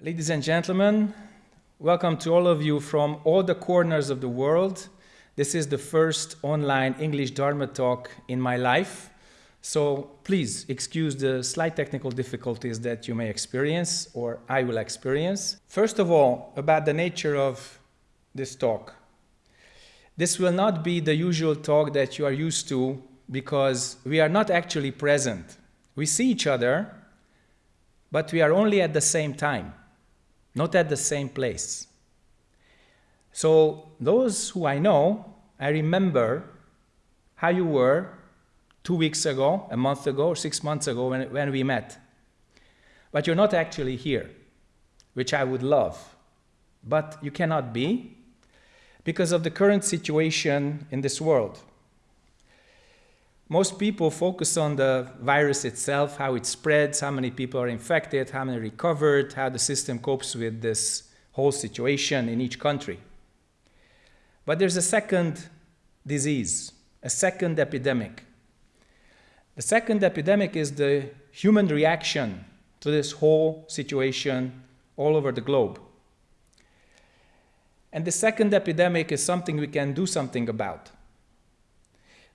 Ladies and gentlemen, welcome to all of you from all the corners of the world. This is the first online English Dharma talk in my life. So please excuse the slight technical difficulties that you may experience or I will experience. First of all, about the nature of this talk. This will not be the usual talk that you are used to because we are not actually present. We see each other, but we are only at the same time not at the same place. So those who I know, I remember how you were two weeks ago, a month ago, or six months ago when, when we met. But you're not actually here, which I would love. But you cannot be because of the current situation in this world. Most people focus on the virus itself, how it spreads, how many people are infected, how many recovered, how the system copes with this whole situation in each country. But there's a second disease, a second epidemic. The second epidemic is the human reaction to this whole situation all over the globe. And the second epidemic is something we can do something about.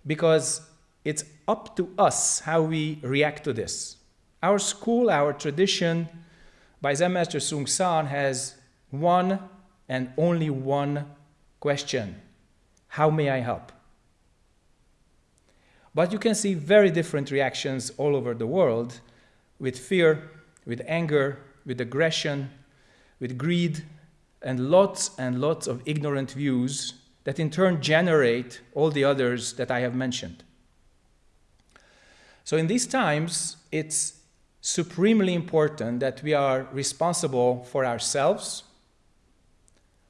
Because it's up to us how we react to this. Our school, our tradition by Zen Master Seung Sahn has one and only one question. How may I help? But you can see very different reactions all over the world with fear, with anger, with aggression, with greed, and lots and lots of ignorant views that in turn generate all the others that I have mentioned. So in these times, it's supremely important that we are responsible for ourselves,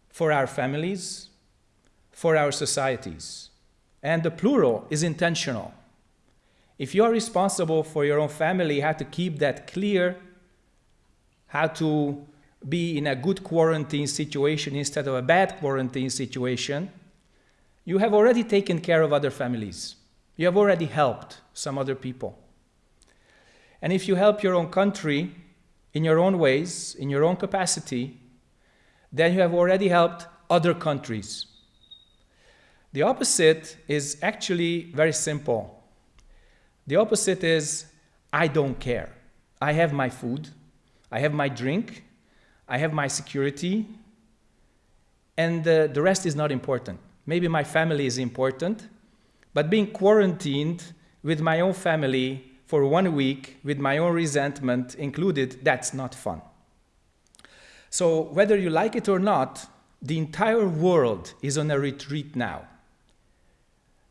for our families, for our societies. And the plural is intentional. If you are responsible for your own family, how to keep that clear, how to be in a good quarantine situation instead of a bad quarantine situation, you have already taken care of other families. You have already helped some other people. And if you help your own country in your own ways, in your own capacity, then you have already helped other countries. The opposite is actually very simple. The opposite is, I don't care. I have my food, I have my drink, I have my security, and uh, the rest is not important. Maybe my family is important, but being quarantined with my own family for one week with my own resentment included, that's not fun. So whether you like it or not, the entire world is on a retreat now.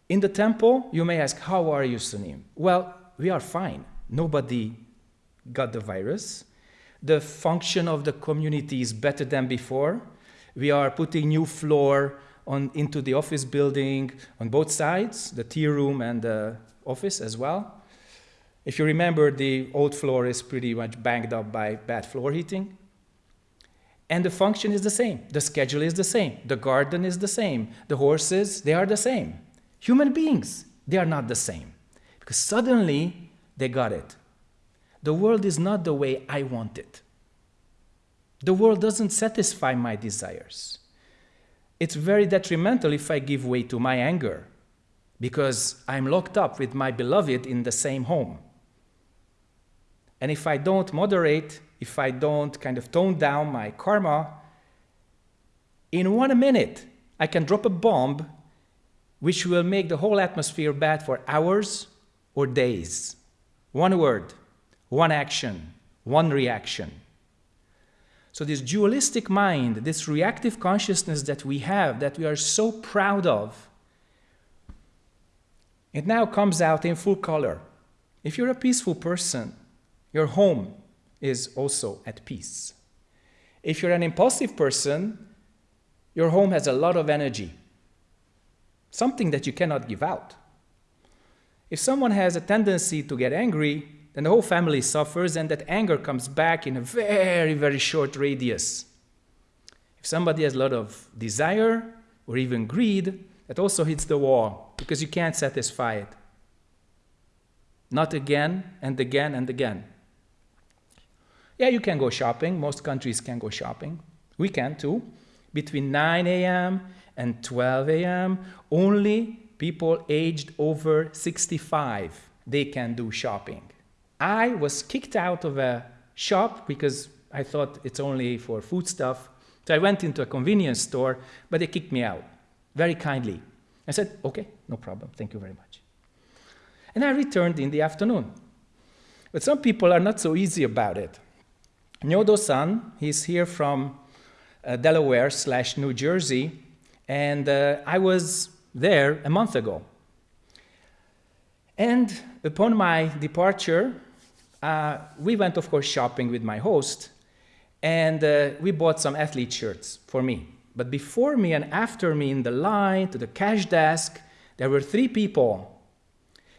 In the temple, you may ask, how are you, Sunim? Well, we are fine. Nobody got the virus. The function of the community is better than before. We are putting new floor on, into the office building on both sides, the tea room and the office as well. If you remember, the old floor is pretty much banged up by bad floor heating. And the function is the same. The schedule is the same. The garden is the same. The horses, they are the same. Human beings, they are not the same. Because suddenly, they got it. The world is not the way I want it. The world doesn't satisfy my desires it's very detrimental if I give way to my anger because I'm locked up with my beloved in the same home. And if I don't moderate, if I don't kind of tone down my karma, in one minute, I can drop a bomb which will make the whole atmosphere bad for hours or days. One word, one action, one reaction. So this dualistic mind, this reactive consciousness that we have, that we are so proud of, it now comes out in full color. If you're a peaceful person, your home is also at peace. If you're an impulsive person, your home has a lot of energy, something that you cannot give out. If someone has a tendency to get angry, then the whole family suffers and that anger comes back in a very, very short radius. If somebody has a lot of desire or even greed, that also hits the wall because you can't satisfy it. Not again and again and again. Yeah, you can go shopping. Most countries can go shopping. We can too. Between 9 a.m. and 12 a.m., only people aged over 65, they can do shopping. I was kicked out of a shop because I thought it's only for food stuff. So I went into a convenience store, but they kicked me out very kindly. I said, okay, no problem, thank you very much. And I returned in the afternoon. But some people are not so easy about it. Nyodo-san, he's here from uh, Delaware slash New Jersey, and uh, I was there a month ago. And upon my departure, uh, we went, of course, shopping with my host, and uh, we bought some athlete shirts for me. But before me and after me in the line to the cash desk, there were three people.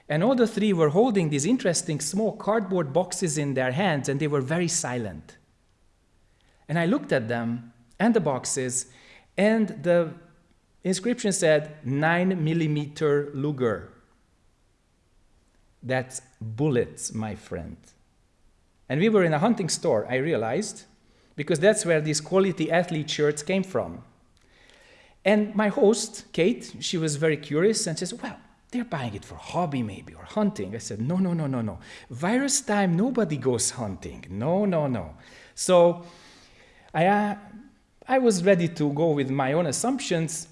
And all the three were holding these interesting small cardboard boxes in their hands, and they were very silent. And I looked at them and the boxes, and the inscription said 9 millimeter Luger. That's bullets, my friend. And we were in a hunting store, I realized, because that's where these quality athlete shirts came from. And my host, Kate, she was very curious and says, well, they're buying it for hobby maybe or hunting. I said, no, no, no, no, no. Virus time, nobody goes hunting. No, no, no. So I, uh, I was ready to go with my own assumptions.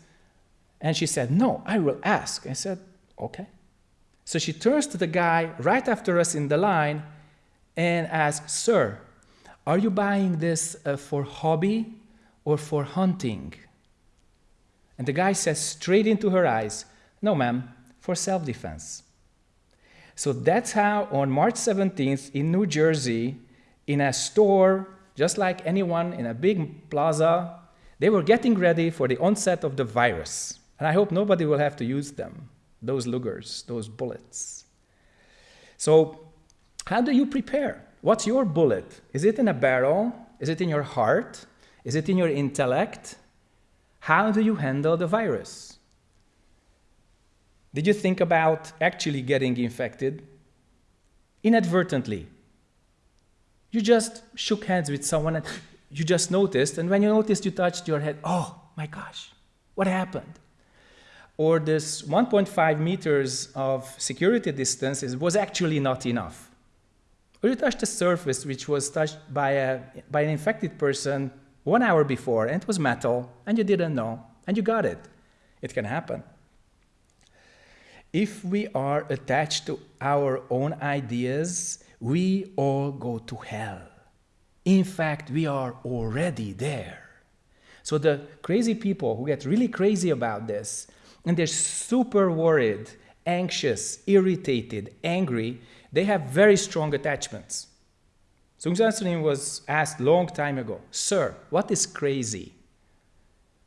And she said, no, I will ask. I said, okay. So she turns to the guy right after us in the line and asks, sir, are you buying this uh, for hobby or for hunting? And the guy says straight into her eyes, no ma'am, for self-defense. So that's how on March 17th in New Jersey, in a store just like anyone in a big plaza, they were getting ready for the onset of the virus. And I hope nobody will have to use them, those Lugers, those bullets. So how do you prepare? What's your bullet? Is it in a barrel? Is it in your heart? Is it in your intellect? How do you handle the virus? Did you think about actually getting infected? Inadvertently, you just shook hands with someone and you just noticed, and when you noticed, you touched your head, oh my gosh, what happened? Or this 1.5 meters of security distance is, was actually not enough. Or you touched a surface which was touched by, a, by an infected person one hour before, and it was metal, and you didn't know, and you got it. It can happen. If we are attached to our own ideas, we all go to hell. In fact, we are already there. So the crazy people who get really crazy about this, and they're super worried, anxious, irritated, angry, they have very strong attachments. Seung Sahn was asked long time ago, Sir, what is crazy?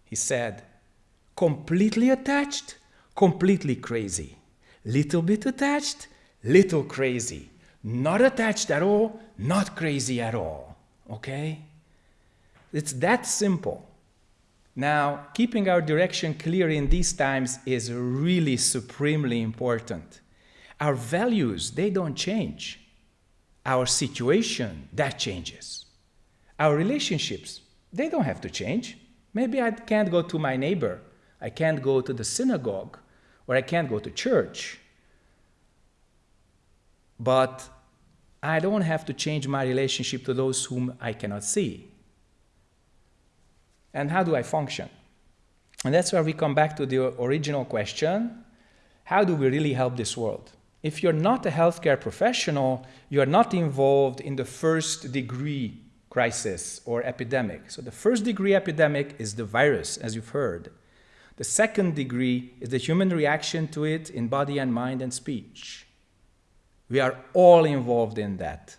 He said, completely attached, completely crazy. Little bit attached, little crazy not attached at all, not crazy at all, okay? It's that simple. Now, keeping our direction clear in these times is really supremely important. Our values, they don't change. Our situation, that changes. Our relationships, they don't have to change. Maybe I can't go to my neighbor, I can't go to the synagogue, or I can't go to church but I don't have to change my relationship to those whom I cannot see. And how do I function? And that's where we come back to the original question, how do we really help this world? If you're not a healthcare professional, you are not involved in the first degree crisis or epidemic. So the first degree epidemic is the virus, as you've heard. The second degree is the human reaction to it in body and mind and speech. We are all involved in that.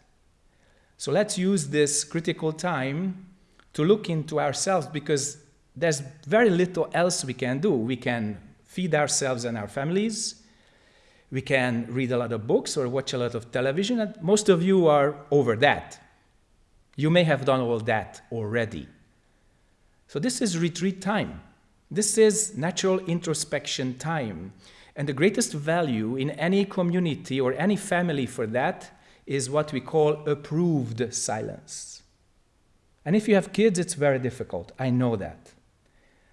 So let's use this critical time to look into ourselves because there's very little else we can do. We can feed ourselves and our families. We can read a lot of books or watch a lot of television. And most of you are over that. You may have done all that already. So this is retreat time. This is natural introspection time. And the greatest value in any community or any family for that is what we call approved silence. And if you have kids, it's very difficult. I know that.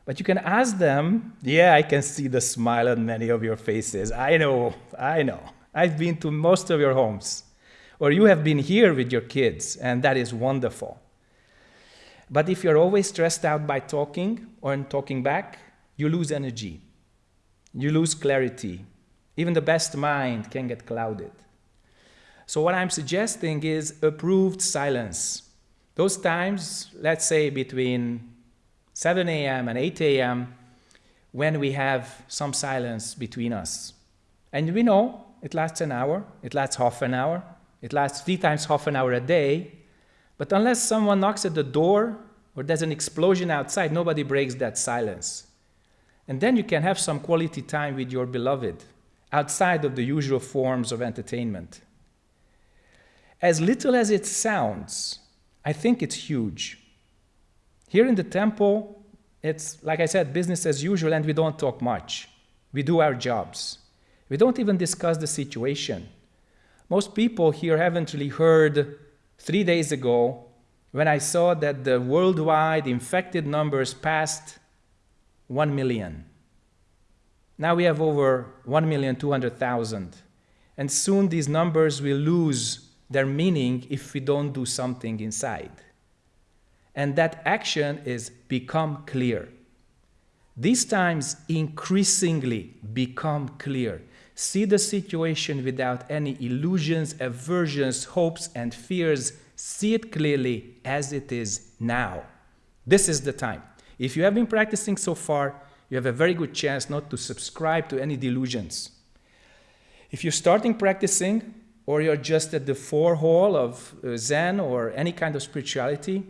But you can ask them, yeah, I can see the smile on many of your faces. I know, I know. I've been to most of your homes. Or you have been here with your kids, and that is wonderful. But if you're always stressed out by talking or in talking back, you lose energy. You lose clarity. Even the best mind can get clouded. So what I'm suggesting is approved silence. Those times, let's say between 7 a.m. and 8 a.m., when we have some silence between us. And we know it lasts an hour, it lasts half an hour, it lasts three times half an hour a day, but unless someone knocks at the door or there's an explosion outside, nobody breaks that silence. And then you can have some quality time with your beloved outside of the usual forms of entertainment. As little as it sounds, I think it's huge. Here in the temple, it's, like I said, business as usual, and we don't talk much. We do our jobs. We don't even discuss the situation. Most people here haven't really heard three days ago when I saw that the worldwide infected numbers passed 1 million. Now we have over 1,200,000. And soon these numbers will lose their meaning if we don't do something inside. And that action is become clear. These times increasingly become clear. See the situation without any illusions, aversions, hopes, and fears. See it clearly as it is now. This is the time. If you have been practicing so far, you have a very good chance not to subscribe to any delusions. If you're starting practicing, or you're just at the forehall of uh, Zen or any kind of spirituality,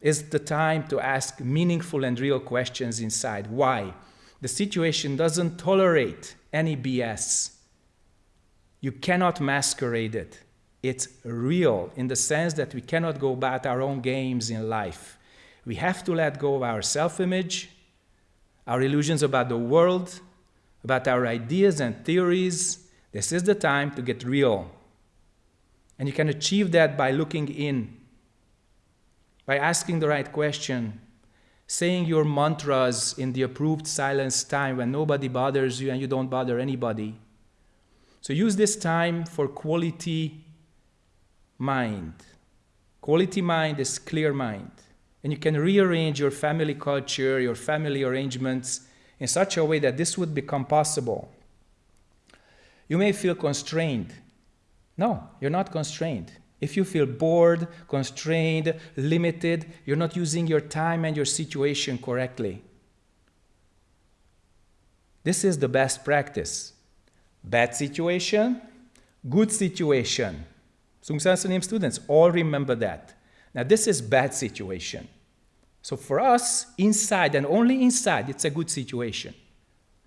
is the time to ask meaningful and real questions inside. Why? The situation doesn't tolerate any BS. You cannot masquerade it. It's real in the sense that we cannot go about our own games in life. We have to let go of our self-image, our illusions about the world, about our ideas and theories. This is the time to get real. And you can achieve that by looking in, by asking the right question, saying your mantras in the approved silence time when nobody bothers you and you don't bother anybody. So use this time for quality mind. Quality mind is clear mind. And you can rearrange your family culture, your family arrangements in such a way that this would become possible. You may feel constrained. No, you're not constrained. If you feel bored, constrained, limited, you're not using your time and your situation correctly. This is the best practice. Bad situation, good situation. Sunim students, all remember that. Now this is bad situation. So for us, inside and only inside, it's a good situation,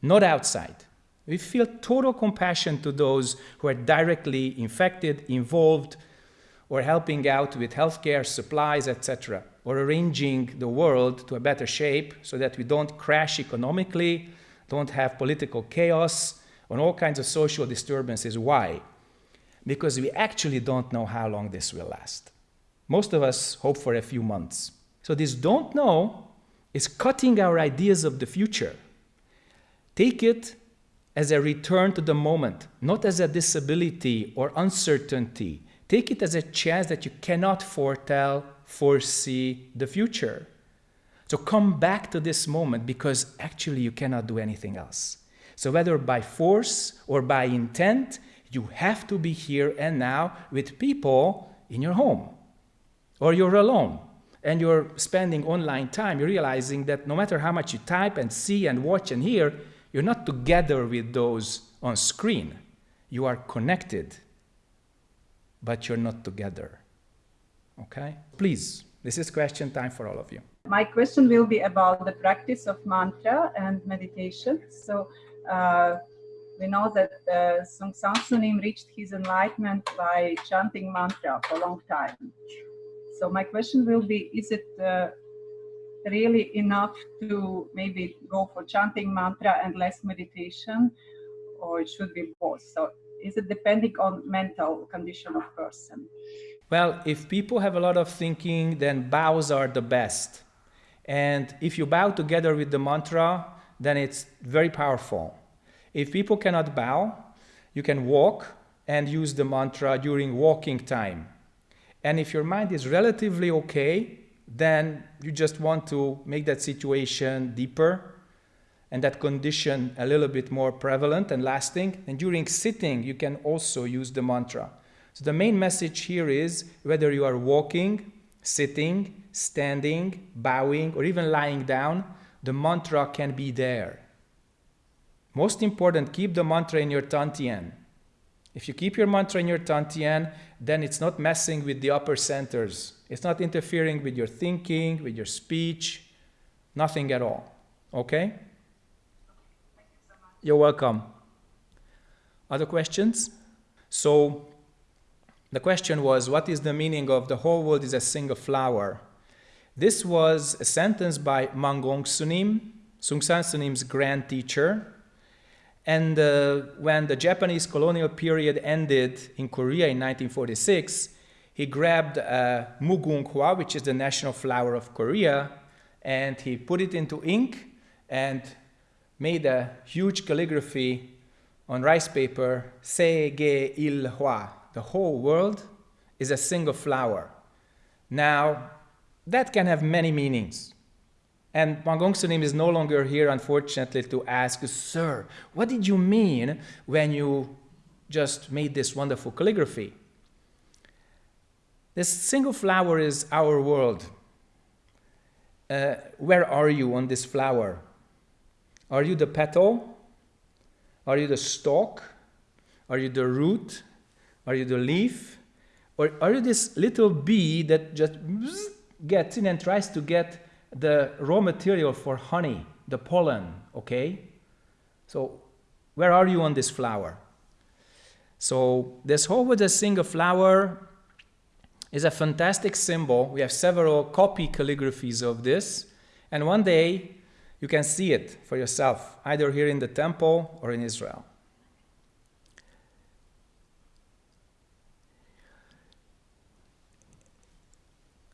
not outside. We feel total compassion to those who are directly infected, involved, or helping out with healthcare, supplies, etc., or arranging the world to a better shape so that we don't crash economically, don't have political chaos, and all kinds of social disturbances. Why? Because we actually don't know how long this will last. Most of us hope for a few months. So this don't know is cutting our ideas of the future. Take it as a return to the moment, not as a disability or uncertainty. Take it as a chance that you cannot foretell, foresee the future. So come back to this moment because actually you cannot do anything else. So whether by force or by intent, you have to be here and now with people in your home or you're alone and you're spending online time, you're realizing that no matter how much you type and see and watch and hear, you're not together with those on screen. You are connected, but you're not together. Okay? Please, this is question time for all of you. My question will be about the practice of mantra and meditation. So uh, we know that uh, Seung Sahn Sunim reached his enlightenment by chanting mantra for a long time. So my question will be, is it uh, really enough to maybe go for chanting mantra and less meditation, or it should be both? So is it depending on mental condition of person? Well, if people have a lot of thinking, then bows are the best. And if you bow together with the mantra, then it's very powerful. If people cannot bow, you can walk and use the mantra during walking time. And if your mind is relatively okay, then you just want to make that situation deeper and that condition a little bit more prevalent and lasting. And during sitting, you can also use the mantra. So the main message here is whether you are walking, sitting, standing, bowing, or even lying down, the mantra can be there. Most important, keep the mantra in your Tantien. If you keep your mantra in your Tantien, then it's not messing with the upper centers. It's not interfering with your thinking, with your speech, nothing at all. Okay? You're welcome. Other questions? So, the question was, what is the meaning of the whole world is a single flower? This was a sentence by Mangong Sunim, Seung Sahn Sunim's grand teacher. And uh, when the Japanese colonial period ended in Korea in 1946, he grabbed uh, mugunghwa, which is the national flower of Korea, and he put it into ink and made a huge calligraphy on rice paper, Se Ge Il Hwa. The whole world is a single flower. Now, that can have many meanings. And Mangong Sunim is no longer here, unfortunately, to ask, Sir, what did you mean when you just made this wonderful calligraphy? This single flower is our world. Uh, where are you on this flower? Are you the petal? Are you the stalk? Are you the root? Are you the leaf? Or are you this little bee that just gets in and tries to get the raw material for honey, the pollen, okay? So where are you on this flower? So this whole with a single flower is a fantastic symbol. We have several copy calligraphies of this. And one day you can see it for yourself, either here in the temple or in Israel.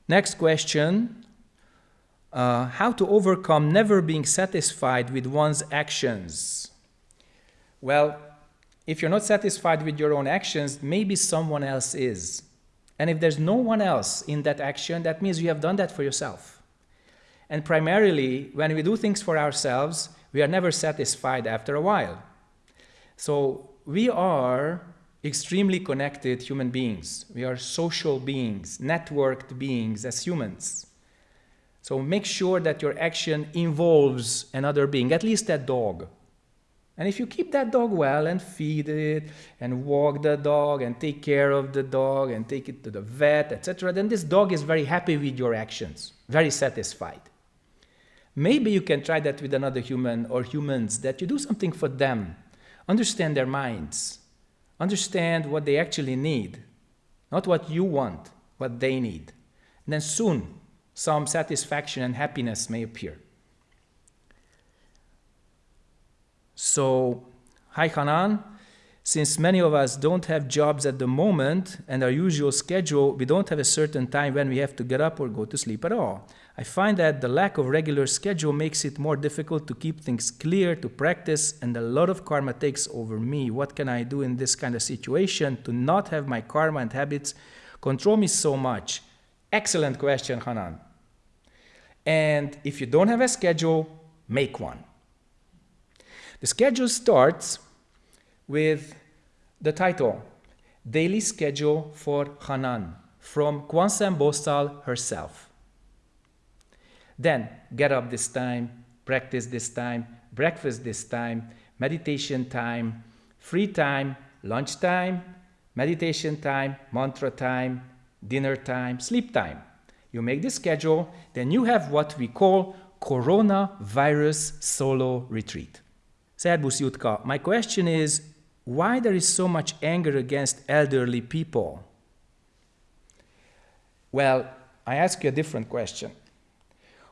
Next question, uh, how to overcome never being satisfied with one's actions? Well, if you're not satisfied with your own actions, maybe someone else is. And if there's no one else in that action, that means you have done that for yourself. And primarily, when we do things for ourselves, we are never satisfied after a while. So we are extremely connected human beings. We are social beings, networked beings as humans. So make sure that your action involves another being, at least that dog. And if you keep that dog well and feed it and walk the dog and take care of the dog and take it to the vet, etc., then this dog is very happy with your actions, very satisfied. Maybe you can try that with another human or humans, that you do something for them, understand their minds, understand what they actually need, not what you want, what they need. And then soon, some satisfaction and happiness may appear. So, hi Hanan, since many of us don't have jobs at the moment and our usual schedule, we don't have a certain time when we have to get up or go to sleep at all. I find that the lack of regular schedule makes it more difficult to keep things clear, to practice, and a lot of karma takes over me. What can I do in this kind of situation to not have my karma and habits control me so much? Excellent question, Hanan. And if you don't have a schedule, make one. The schedule starts with the title, Daily Schedule for Hanan, from Kwanseum Bosal herself. Then, get up this time, practice this time, breakfast this time, meditation time, free time, lunch time, meditation time, mantra time, dinner time, sleep time. You make the schedule, then you have what we call coronavirus solo retreat. Servus Jutka, my question is why there is so much anger against elderly people? Well, I ask you a different question.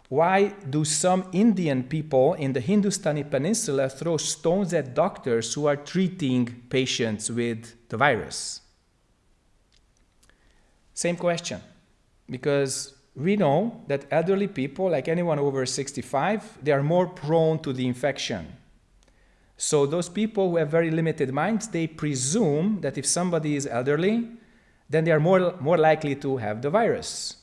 why do some Indian people in the Hindustani peninsula throw stones at doctors who are treating patients with the virus? Same question, because we know that elderly people, like anyone over 65, they are more prone to the infection. So those people who have very limited minds, they presume that if somebody is elderly, then they are more, more likely to have the virus.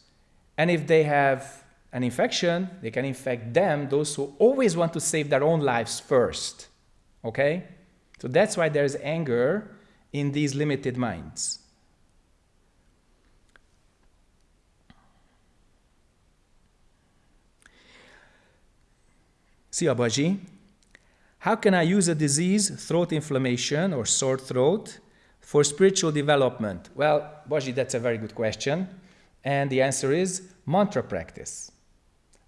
And if they have an infection, they can infect them, those who always want to save their own lives first. Okay? So that's why there's anger in these limited minds. See Abaji, how can I use a disease, throat inflammation or sore throat, for spiritual development? Well, Baji, that's a very good question. And the answer is mantra practice.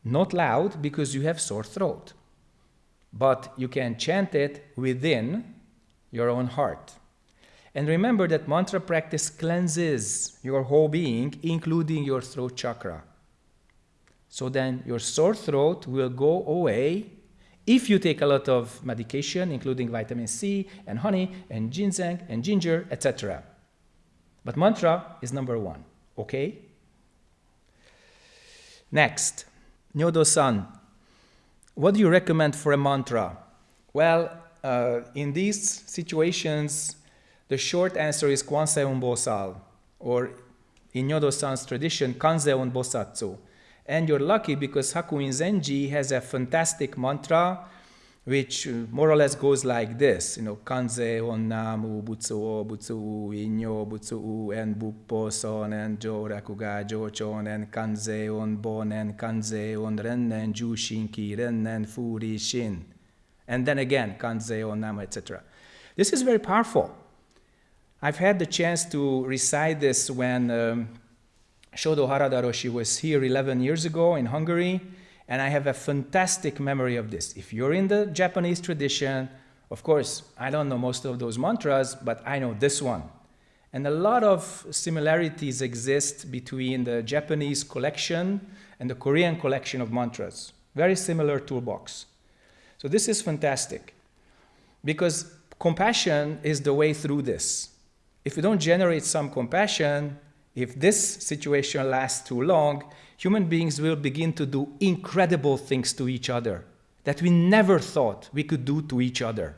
Not loud because you have sore throat, but you can chant it within your own heart. And remember that mantra practice cleanses your whole being, including your throat chakra. So then your sore throat will go away if you take a lot of medication, including vitamin C and honey and ginseng and ginger, etc. But mantra is number one, okay? Next, Nyodo-san, what do you recommend for a mantra? Well, uh, in these situations, the short answer is Kwanseon Bosal, or in Nyodo-san's tradition, Kanzeon Bosatsu. And you're lucky because Hakuin Zenji has a fantastic mantra which uh, more or less goes like this, you know, kanze on namu butsu o butsu inyo butsu u en buppo son en jo rakuga jo chon en kanze on bon en kanze on rennen ju shinki rennen furi shin. And then again, kanze on namu, etc. This is very powerful. I've had the chance to recite this when um, Shodo Harada Roshi was here 11 years ago in Hungary, and I have a fantastic memory of this. If you're in the Japanese tradition, of course, I don't know most of those mantras, but I know this one. And a lot of similarities exist between the Japanese collection and the Korean collection of mantras. Very similar toolbox. So this is fantastic because compassion is the way through this. If you don't generate some compassion, if this situation lasts too long, human beings will begin to do incredible things to each other that we never thought we could do to each other.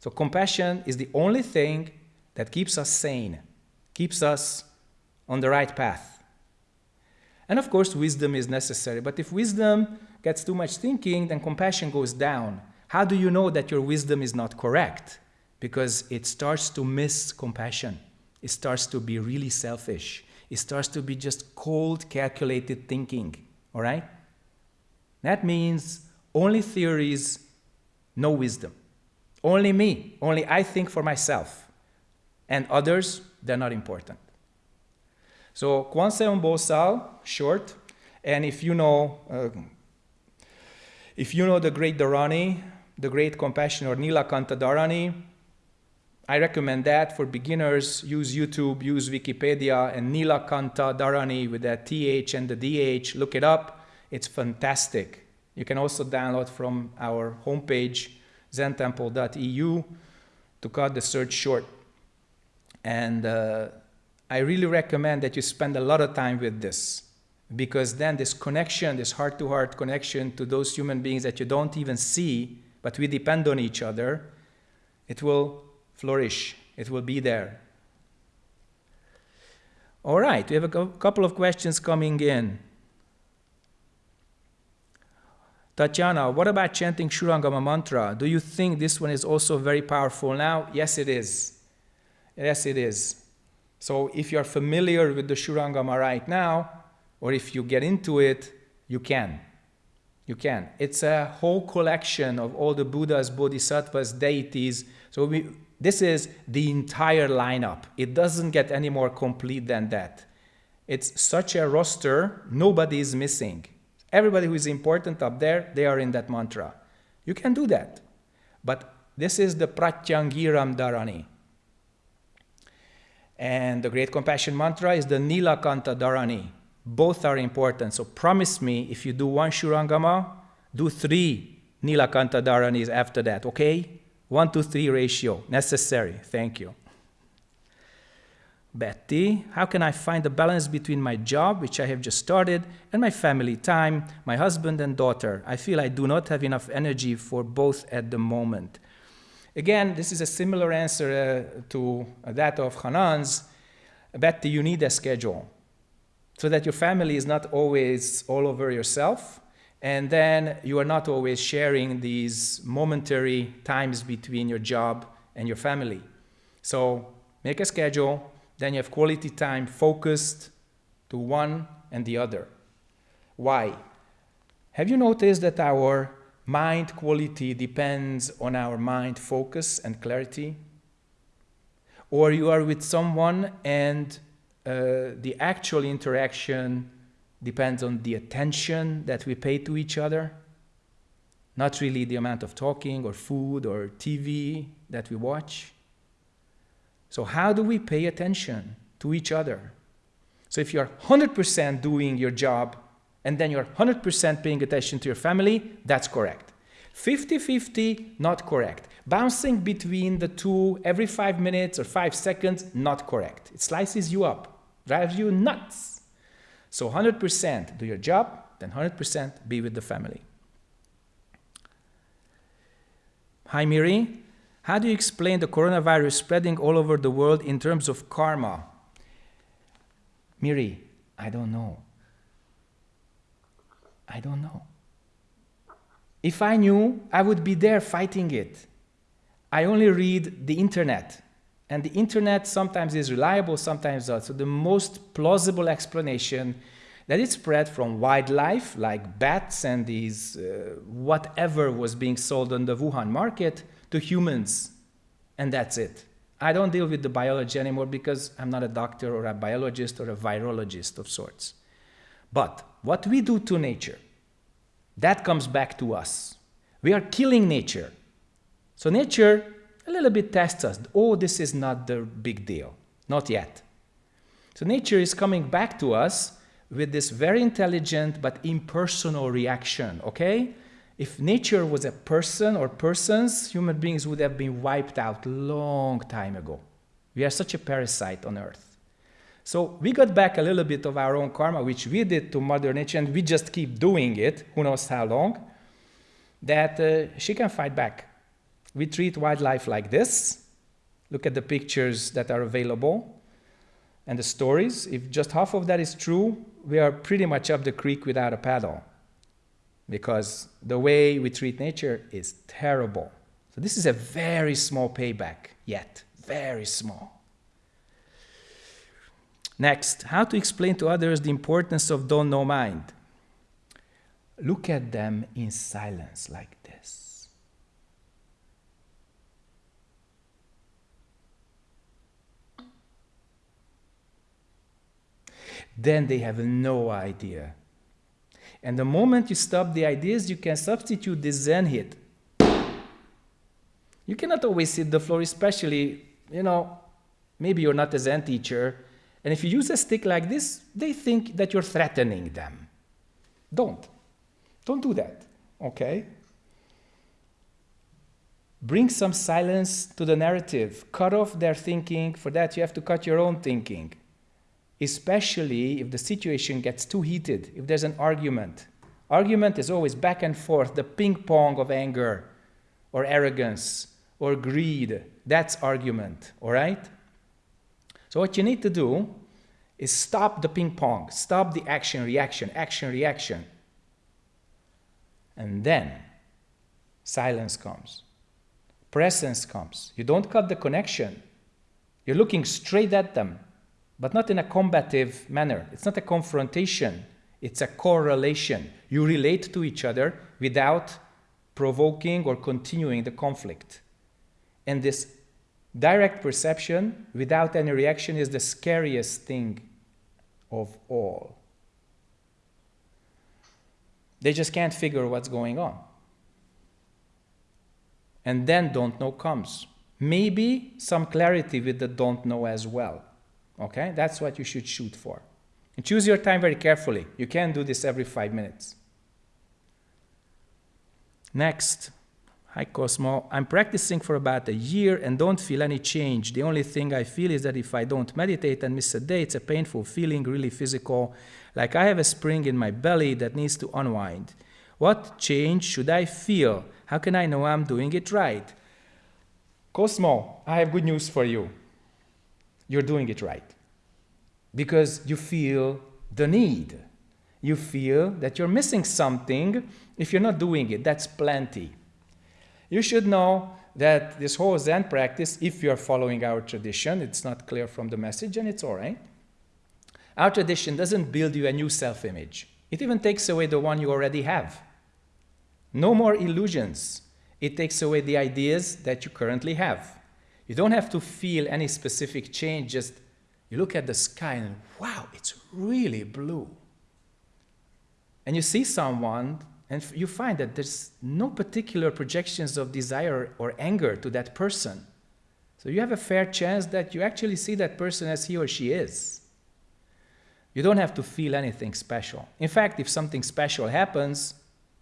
So compassion is the only thing that keeps us sane, keeps us on the right path. And of course, wisdom is necessary. But if wisdom gets too much thinking, then compassion goes down. How do you know that your wisdom is not correct? Because it starts to miss compassion. It starts to be really selfish. It starts to be just cold, calculated thinking, all right? That means only theories, no wisdom. Only me, only I think for myself. And others, they're not important. So Kwanseon Bosal, short, and if you know, uh, if you know the great Dharani, the great compassion or Nilakantha Dharani, I recommend that for beginners. Use YouTube, use Wikipedia, and Nilakantha Dharani with that TH and the DH. Look it up. It's fantastic. You can also download from our homepage, zentemple.eu, to cut the search short. And uh, I really recommend that you spend a lot of time with this because then this connection, this heart-to-heart -heart connection to those human beings that you don't even see, but we depend on each other, it will flourish. It will be there. All right, we have a couple of questions coming in. Tatiana, what about chanting Shurangama mantra? Do you think this one is also very powerful now? Yes, it is. Yes, it is. So if you're familiar with the Shurangama right now, or if you get into it, you can. You can. It's a whole collection of all the Buddhas, Bodhisattvas, deities. So we, this is the entire lineup. It doesn't get any more complete than that. It's such a roster, nobody is missing. Everybody who is important up there, they are in that mantra. You can do that. But this is the Pratyangiram Dharani. And the Great Compassion Mantra is the Nilakantha Dharani. Both are important. So promise me if you do one Shurangama, do three Nilakantha Dharanis after that, okay? One to three ratio, necessary. Thank you. Betty, how can I find a balance between my job, which I have just started, and my family time, my husband and daughter? I feel I do not have enough energy for both at the moment. Again, this is a similar answer uh, to that of Hanan's. Betty, you need a schedule so that your family is not always all over yourself, and then you are not always sharing these momentary times between your job and your family. So make a schedule, then you have quality time focused to one and the other. Why? Have you noticed that our mind quality depends on our mind focus and clarity? Or you are with someone and uh, the actual interaction depends on the attention that we pay to each other, not really the amount of talking or food or TV that we watch. So how do we pay attention to each other? So if you're 100% doing your job and then you're 100% paying attention to your family, that's correct. 50-50, not correct. Bouncing between the two every five minutes or five seconds, not correct. It slices you up, drives you nuts. So 100% do your job, then 100% be with the family. Hi Miri, how do you explain the coronavirus spreading all over the world in terms of karma? Miri, I don't know. I don't know. If I knew, I would be there fighting it. I only read the internet. And the internet sometimes is reliable, sometimes not. So the most plausible explanation that it spread from wildlife, like bats and these uh, whatever was being sold on the Wuhan market, to humans, and that's it. I don't deal with the biology anymore because I'm not a doctor or a biologist or a virologist of sorts. But what we do to nature, that comes back to us. We are killing nature. So nature a little bit tests us. Oh, this is not the big deal. Not yet. So nature is coming back to us with this very intelligent but impersonal reaction, okay? If nature was a person or persons, human beings would have been wiped out long time ago. We are such a parasite on earth. So we got back a little bit of our own karma, which we did to Mother Nature, and we just keep doing it, who knows how long, that uh, she can fight back. We treat wildlife like this. Look at the pictures that are available and the stories. If just half of that is true, we are pretty much up the creek without a paddle because the way we treat nature is terrible. So this is a very small payback yet, very small. Next, how to explain to others the importance of don't know mind. Look at them in silence like this. Then they have no idea and the moment you stop the ideas, you can substitute the Zen hit. You cannot always hit the floor, especially, you know, maybe you're not a Zen teacher, and if you use a stick like this, they think that you're threatening them. Don't. Don't do that, okay? Bring some silence to the narrative. Cut off their thinking. For that, you have to cut your own thinking especially if the situation gets too heated, if there's an argument. Argument is always back and forth, the ping pong of anger or arrogance or greed. That's argument, all right? So what you need to do is stop the ping pong, stop the action, reaction, action, reaction. And then silence comes. Presence comes. You don't cut the connection. You're looking straight at them but not in a combative manner. It's not a confrontation, it's a correlation. You relate to each other without provoking or continuing the conflict. And this direct perception without any reaction is the scariest thing of all. They just can't figure what's going on. And then don't know comes. Maybe some clarity with the don't know as well. Okay, that's what you should shoot for. And choose your time very carefully. You can't do this every five minutes. Next, hi Cosmo. I'm practicing for about a year and don't feel any change. The only thing I feel is that if I don't meditate and miss a day, it's a painful feeling, really physical, like I have a spring in my belly that needs to unwind. What change should I feel? How can I know I'm doing it right? Cosmo, I have good news for you. You're doing it right. Because you feel the need. You feel that you're missing something if you're not doing it. That's plenty. You should know that this whole Zen practice, if you're following our tradition, it's not clear from the message and it's all right. Our tradition doesn't build you a new self image, it even takes away the one you already have. No more illusions. It takes away the ideas that you currently have. You don't have to feel any specific change, just you look at the sky and wow, it's really blue. And you see someone and you find that there's no particular projections of desire or anger to that person. So you have a fair chance that you actually see that person as he or she is. You don't have to feel anything special. In fact, if something special happens,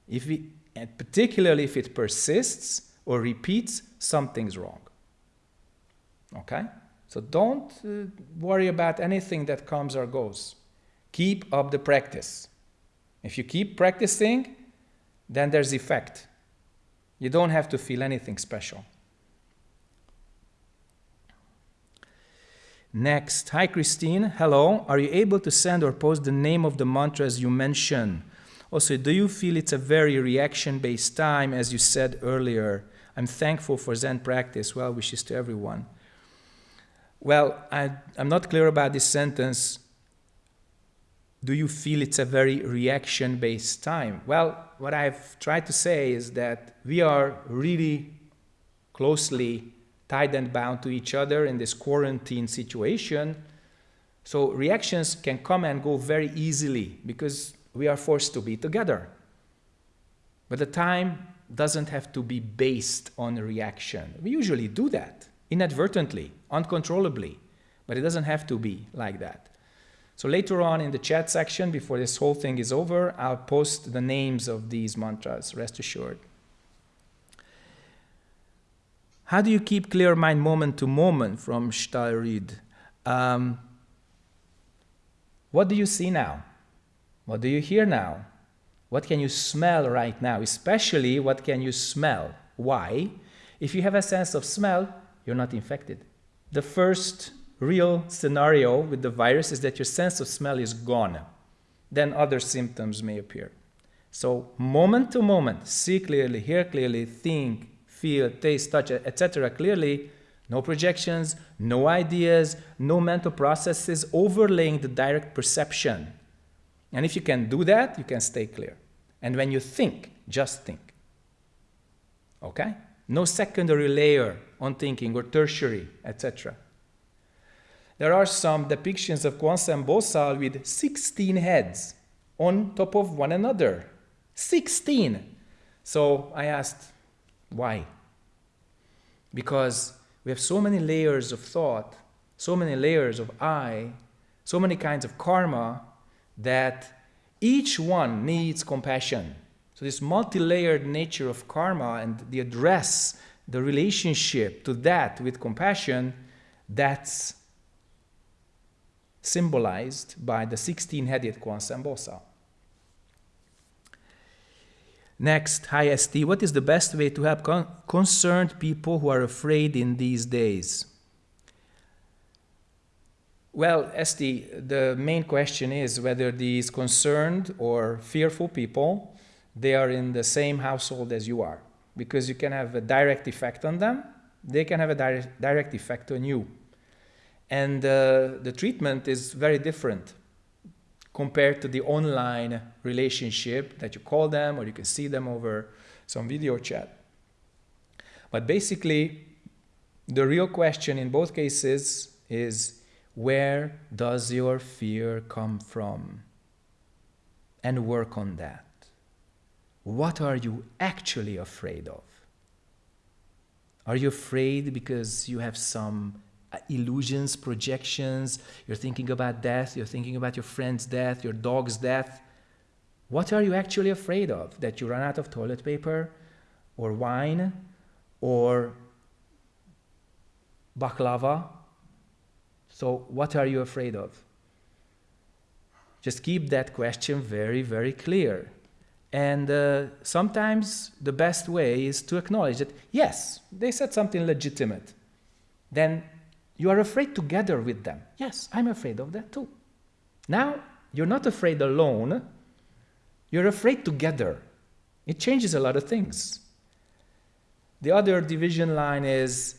if we, and particularly if it persists or repeats, something's wrong. Okay? So don't uh, worry about anything that comes or goes. Keep up the practice. If you keep practicing, then there's effect. You don't have to feel anything special. Next, hi Christine, hello. Are you able to send or post the name of the mantras you mentioned? Also, do you feel it's a very reaction-based time, as you said earlier? I'm thankful for Zen practice. Well wishes to everyone. Well, I, am not clear about this sentence. Do you feel it's a very reaction-based time? Well, what I've tried to say is that we are really closely tied and bound to each other in this quarantine situation. So reactions can come and go very easily because we are forced to be together. But the time doesn't have to be based on reaction. We usually do that inadvertently, uncontrollably, but it doesn't have to be like that. So later on in the chat section, before this whole thing is over, I'll post the names of these mantras, rest assured. How do you keep clear mind moment to moment from Stalrid? Um, what do you see now? What do you hear now? What can you smell right now? Especially, what can you smell? Why? If you have a sense of smell, you're not infected. The first real scenario with the virus is that your sense of smell is gone. Then other symptoms may appear. So, moment to moment, see clearly, hear clearly, think, feel, taste, touch, etc. clearly, no projections, no ideas, no mental processes overlaying the direct perception. And if you can do that, you can stay clear. And when you think, just think. Okay? No secondary layer on thinking or tertiary, etc. There are some depictions of Kwan Seum Bosal with 16 heads on top of one another. 16! So I asked, why? Because we have so many layers of thought, so many layers of I, so many kinds of karma that each one needs compassion. So this multi-layered nature of karma and the address, the relationship to that with compassion, that's symbolized by the 16-headed Kwan Seum Next, hi ST, what is the best way to help con concerned people who are afraid in these days? Well, ST, the main question is whether these concerned or fearful people, they are in the same household as you are. Because you can have a direct effect on them, they can have a direct, direct effect on you. And uh, the treatment is very different compared to the online relationship that you call them or you can see them over some video chat. But basically, the real question in both cases is where does your fear come from? And work on that. What are you actually afraid of? Are you afraid because you have some uh, illusions, projections, you're thinking about death, you're thinking about your friend's death, your dog's death. What are you actually afraid of? That you run out of toilet paper or wine or baklava? So, what are you afraid of? Just keep that question very, very clear. And uh, sometimes the best way is to acknowledge that, yes, they said something legitimate. Then you are afraid together with them. Yes, I'm afraid of that too. Now, you're not afraid alone, you're afraid together. It changes a lot of things. The other division line is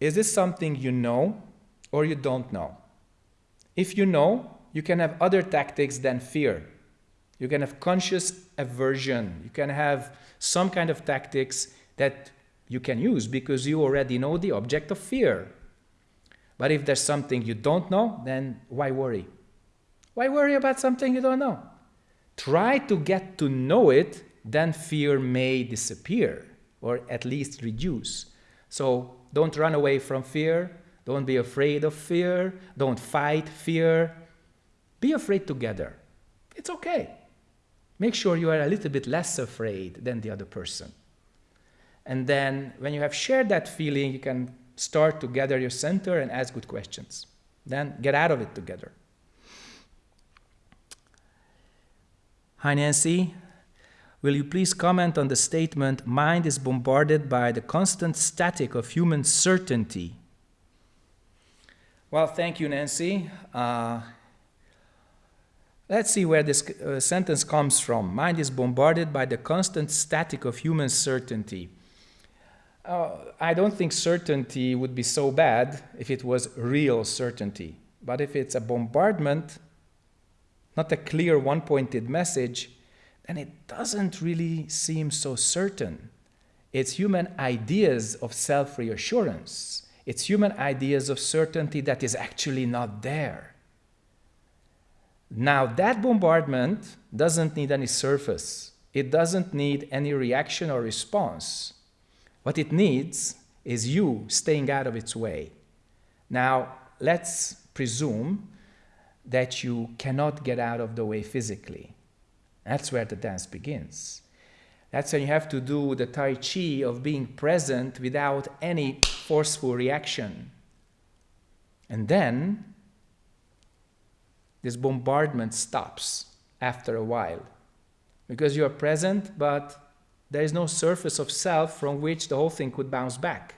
is this something you know or you don't know? If you know, you can have other tactics than fear. You can have conscious aversion. You can have some kind of tactics that you can use because you already know the object of fear. But if there's something you don't know, then why worry? Why worry about something you don't know? Try to get to know it, then fear may disappear or at least reduce. So don't run away from fear. Don't be afraid of fear. Don't fight fear. Be afraid together. It's okay. Make sure you are a little bit less afraid than the other person. And then when you have shared that feeling, you can start to gather your center and ask good questions. Then get out of it together. Hi, Nancy. Will you please comment on the statement, mind is bombarded by the constant static of human certainty? Well, thank you, Nancy. Uh, let's see where this uh, sentence comes from. Mind is bombarded by the constant static of human certainty. Uh, I don't think certainty would be so bad if it was real certainty. But if it's a bombardment, not a clear one pointed message, then it doesn't really seem so certain. It's human ideas of self reassurance, it's human ideas of certainty that is actually not there. Now, that bombardment doesn't need any surface, it doesn't need any reaction or response. What it needs is you staying out of its way. Now, let's presume that you cannot get out of the way physically. That's where the dance begins. That's when you have to do the Tai Chi of being present without any forceful reaction. And then this bombardment stops after a while because you are present, but there is no surface of self from which the whole thing could bounce back.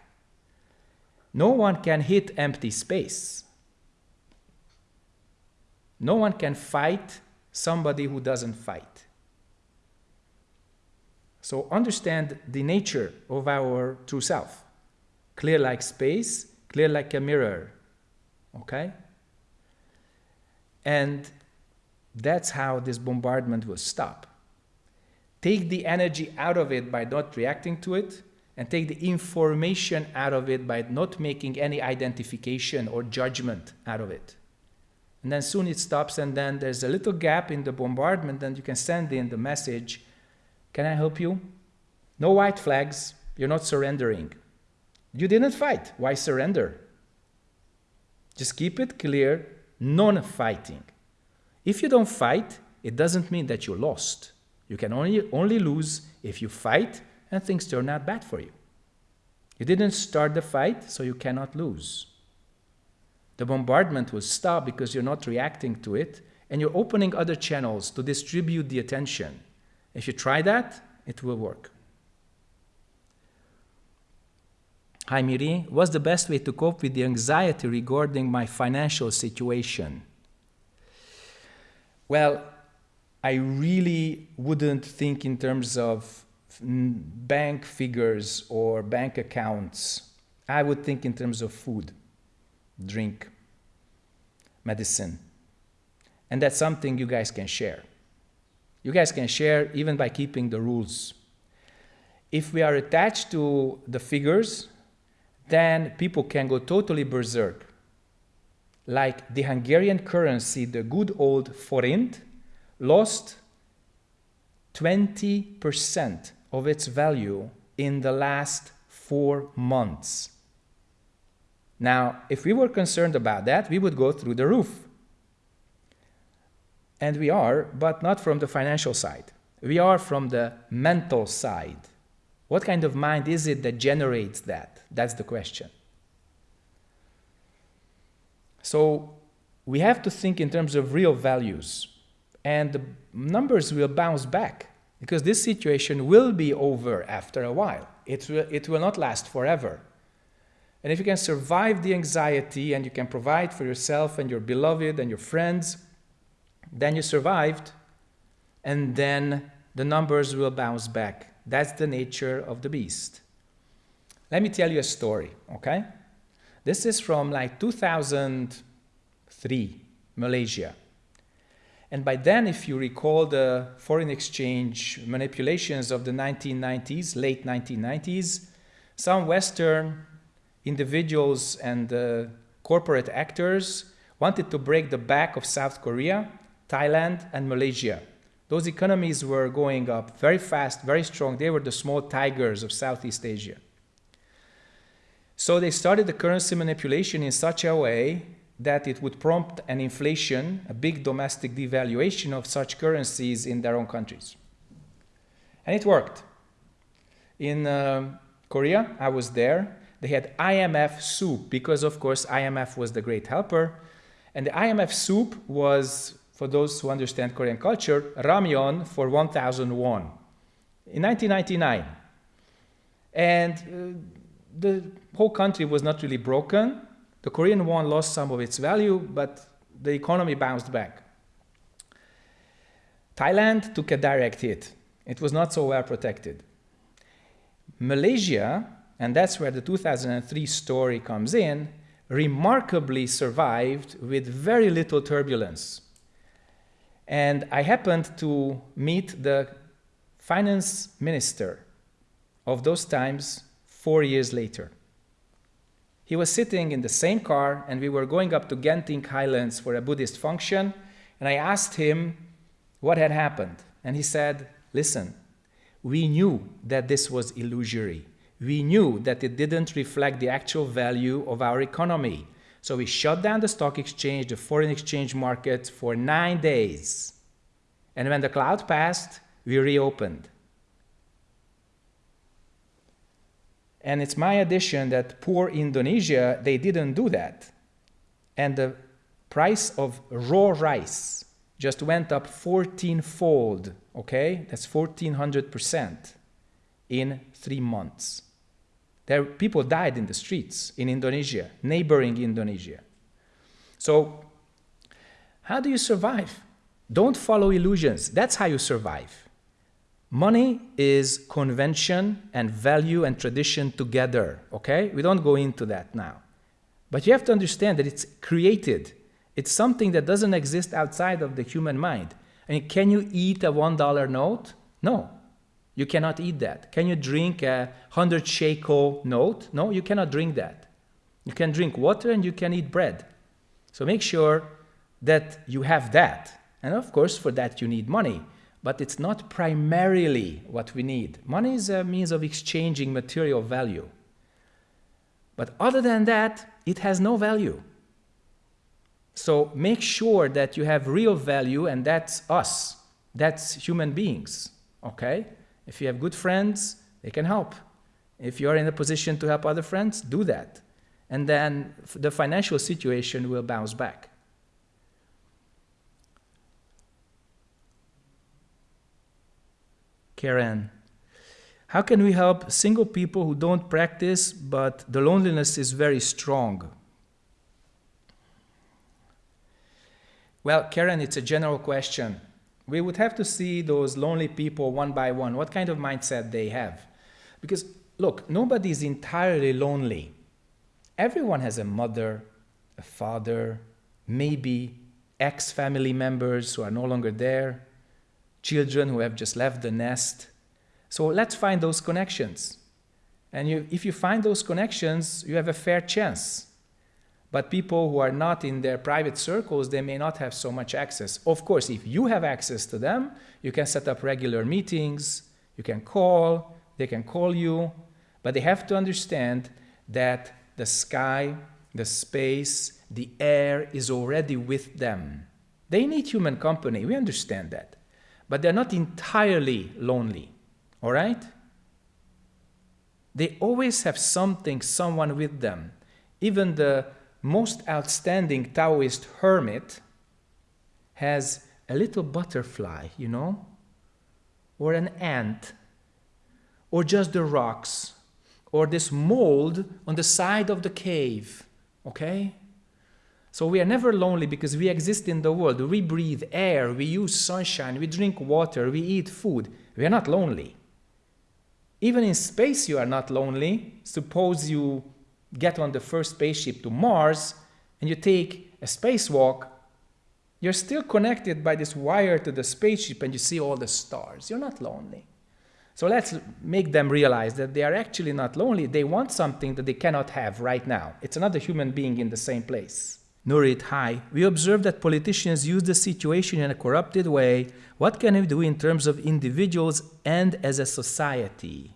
No one can hit empty space. No one can fight somebody who doesn't fight. So understand the nature of our true self. Clear like space, clear like a mirror. Okay? And that's how this bombardment will stop. Take the energy out of it by not reacting to it, and take the information out of it by not making any identification or judgment out of it. And then soon it stops, and then there's a little gap in the bombardment, and you can send in the message Can I help you? No white flags, you're not surrendering. You didn't fight, why surrender? Just keep it clear non fighting. If you don't fight, it doesn't mean that you lost. You can only, only lose if you fight and things turn out bad for you. You didn't start the fight, so you cannot lose. The bombardment will stop because you're not reacting to it and you're opening other channels to distribute the attention. If you try that, it will work. Hi Miri, what's the best way to cope with the anxiety regarding my financial situation? Well, I really wouldn't think in terms of bank figures or bank accounts. I would think in terms of food, drink, medicine. And that's something you guys can share. You guys can share even by keeping the rules. If we are attached to the figures, then people can go totally berserk. Like the Hungarian currency, the good old forint, lost 20% of its value in the last four months. Now, if we were concerned about that, we would go through the roof. And we are, but not from the financial side. We are from the mental side. What kind of mind is it that generates that? That's the question. So we have to think in terms of real values. And the numbers will bounce back because this situation will be over after a while. It will, it will not last forever. And if you can survive the anxiety and you can provide for yourself and your beloved and your friends, then you survived, and then the numbers will bounce back. That's the nature of the beast. Let me tell you a story, okay? This is from like 2003, Malaysia. And by then, if you recall the foreign exchange manipulations of the 1990s, late 1990s, some Western individuals and uh, corporate actors wanted to break the back of South Korea, Thailand, and Malaysia. Those economies were going up very fast, very strong. They were the small tigers of Southeast Asia. So they started the currency manipulation in such a way that it would prompt an inflation, a big domestic devaluation of such currencies in their own countries. And it worked. In uh, Korea, I was there. They had IMF soup because, of course, IMF was the great helper. And the IMF soup was, for those who understand Korean culture, ramyeon for 1,000 won in 1999. And uh, the whole country was not really broken. The Korean won lost some of its value, but the economy bounced back. Thailand took a direct hit. It was not so well protected. Malaysia, and that's where the 2003 story comes in, remarkably survived with very little turbulence. And I happened to meet the finance minister of those times four years later. He was sitting in the same car and we were going up to Genting Highlands for a Buddhist function and I asked him what had happened. And he said, listen, we knew that this was illusory. We knew that it didn't reflect the actual value of our economy. So we shut down the stock exchange, the foreign exchange market for nine days. And when the cloud passed, we reopened. And it's my addition that poor Indonesia, they didn't do that. And the price of raw rice just went up 14 fold, okay? That's 1400% in three months. There, people died in the streets in Indonesia, neighboring Indonesia. So, how do you survive? Don't follow illusions. That's how you survive. Money is convention and value and tradition together, okay? We don't go into that now. But you have to understand that it's created. It's something that doesn't exist outside of the human mind. I mean, can you eat a $1 note? No, you cannot eat that. Can you drink a 100 shekel note? No, you cannot drink that. You can drink water and you can eat bread. So make sure that you have that. And of course, for that you need money but it's not primarily what we need. Money is a means of exchanging material value. But other than that, it has no value. So make sure that you have real value, and that's us. That's human beings, okay? If you have good friends, they can help. If you're in a position to help other friends, do that. And then the financial situation will bounce back. Karen. How can we help single people who don't practice, but the loneliness is very strong? Well, Karen, it's a general question. We would have to see those lonely people one by one, what kind of mindset they have. Because, look, nobody is entirely lonely. Everyone has a mother, a father, maybe ex-family members who are no longer there, children who have just left the nest. So let's find those connections. And you, if you find those connections, you have a fair chance. But people who are not in their private circles, they may not have so much access. Of course, if you have access to them, you can set up regular meetings, you can call, they can call you, but they have to understand that the sky the space, the air is already with them. They need human company, we understand that. But they're not entirely lonely, all right? They always have something, someone with them. Even the most outstanding Taoist hermit has a little butterfly, you know, or an ant, or just the rocks, or this mold on the side of the cave, okay? So we are never lonely because we exist in the world. We breathe air, we use sunshine, we drink water, we eat food. We are not lonely. Even in space, you are not lonely. Suppose you get on the first spaceship to Mars and you take a spacewalk, you're still connected by this wire to the spaceship and you see all the stars. You're not lonely. So let's make them realize that they are actually not lonely. They want something that they cannot have right now. It's another human being in the same place. Nurit, hi. We observe that politicians use the situation in a corrupted way. What can we do in terms of individuals and as a society?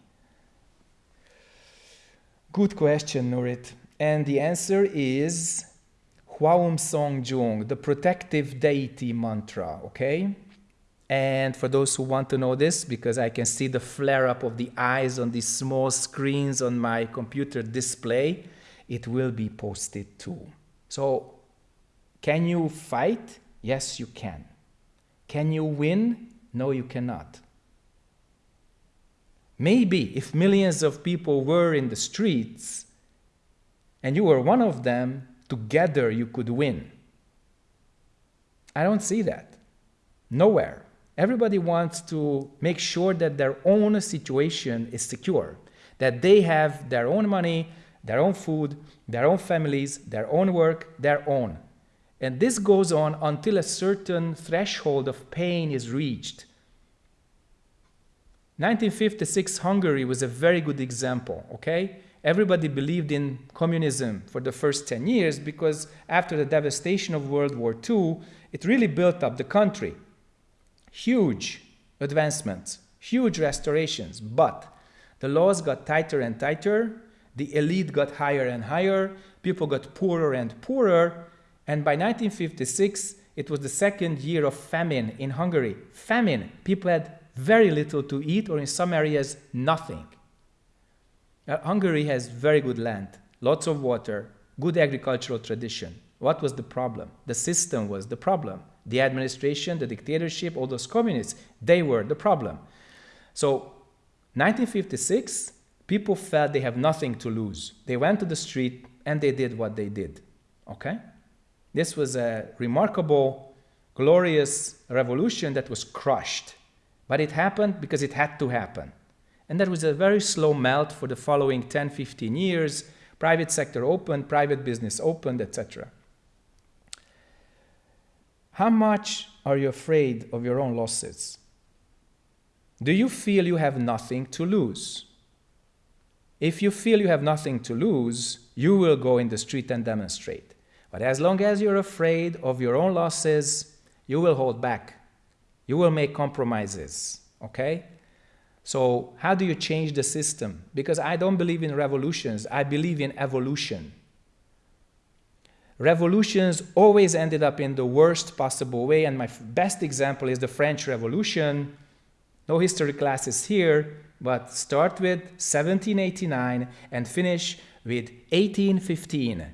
Good question, Nurit. And the answer is Hwaum Song Jung, the protective deity mantra, okay? And for those who want to know this, because I can see the flare up of the eyes on these small screens on my computer display, it will be posted too. So, can you fight? Yes, you can. Can you win? No, you cannot. Maybe if millions of people were in the streets and you were one of them, together you could win. I don't see that. Nowhere. Everybody wants to make sure that their own situation is secure, that they have their own money, their own food, their own families, their own work, their own. And this goes on until a certain threshold of pain is reached 1956 Hungary was a very good example, okay? Everybody believed in communism for the first 10 years because after the devastation of World War II, it really built up the country. Huge advancements, huge restorations, but the laws got tighter and tighter, the elite got higher and higher, people got poorer and poorer, and by 1956, it was the second year of famine in Hungary. Famine. People had very little to eat, or in some areas, nothing. Uh, Hungary has very good land, lots of water, good agricultural tradition. What was the problem? The system was the problem. The administration, the dictatorship, all those communists, they were the problem. So, 1956, people felt they have nothing to lose. They went to the street and they did what they did. Okay? This was a remarkable, glorious revolution that was crushed but it happened because it had to happen. And there was a very slow melt for the following 10, 15 years. Private sector opened, private business opened, etc. How much are you afraid of your own losses? Do you feel you have nothing to lose? If you feel you have nothing to lose, you will go in the street and demonstrate. But as long as you're afraid of your own losses, you will hold back. You will make compromises, okay? So how do you change the system? Because I don't believe in revolutions, I believe in evolution. Revolutions always ended up in the worst possible way, and my best example is the French Revolution. No history classes here, but start with 1789 and finish with 1815.